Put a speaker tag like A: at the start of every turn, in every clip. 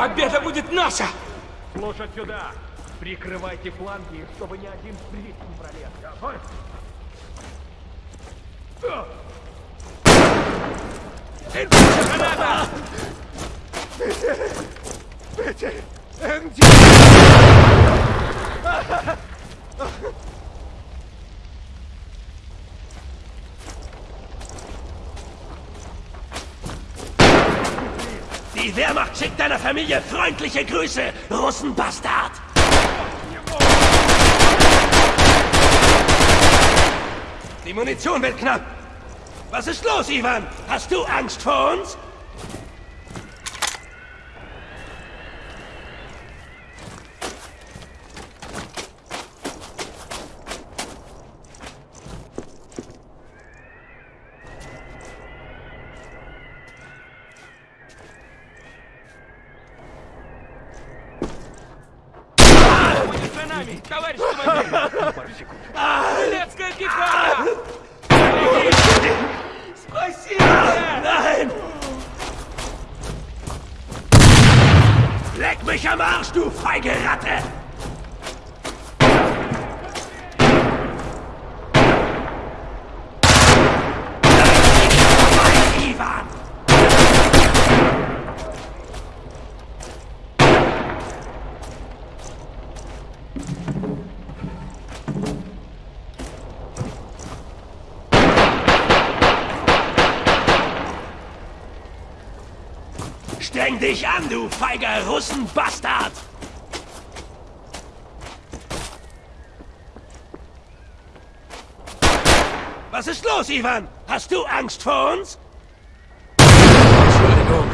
A: Победа будет наша!
B: Слушать сюда! Прикрывайте фланги, чтобы ни один брит не пролез. Готовь!
A: Граната!
C: Die Wehrmacht schickt deiner Familie freundliche Grüße, Russenbastard! Die Munition wird knapp. Was ist los, Ivan? Hast du Angst vor uns?
A: Нами, товарищ командир! Турецкая пехота! Спасибо!
C: Nein! Leck mich am Arsch, du feige Ratte! Streng dich an, du feiger Russenbastard! Was ist los, Ivan? Hast du Angst vor uns? Entschuldigung.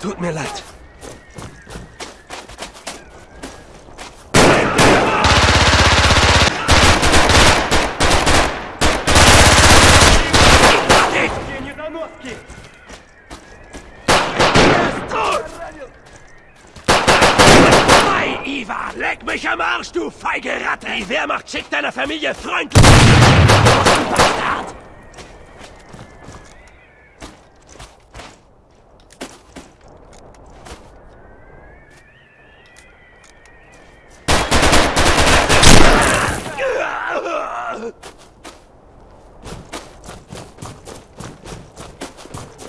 C: Tut mir leid. Arsch, du feige Ratte! Die Wehrmacht schickt deiner Familie freundlich... Russenbastard!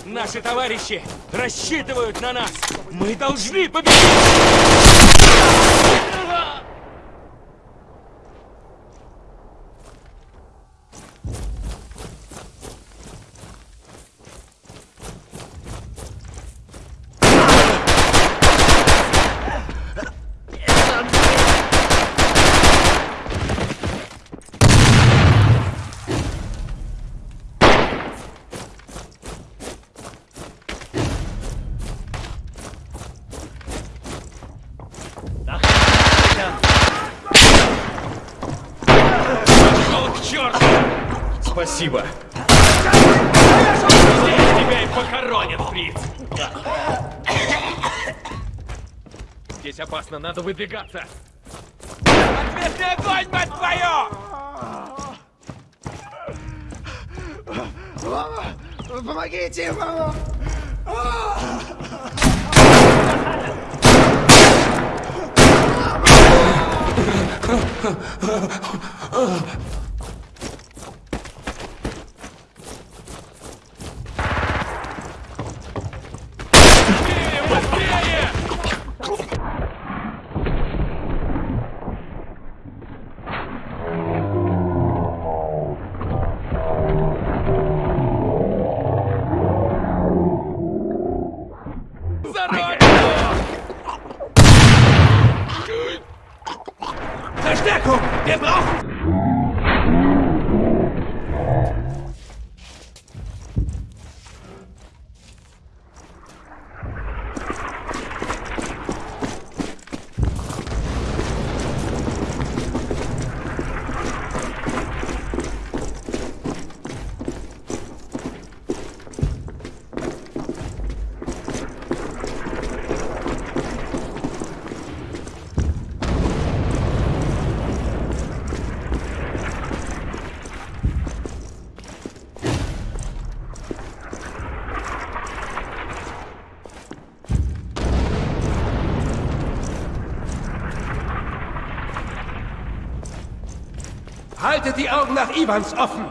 A: Наши товарищи рассчитывают на нас! Мы должны победить!
B: Спасибо!
A: Тебя и похоронят, фриц!
B: Здесь опасно, надо выдвигаться!
A: Ответный огонь, мать твою!
D: Помогите!
A: Быстрее!
C: Verstärkung! Wir brauchen... Haltet die Augen nach Ivans offen!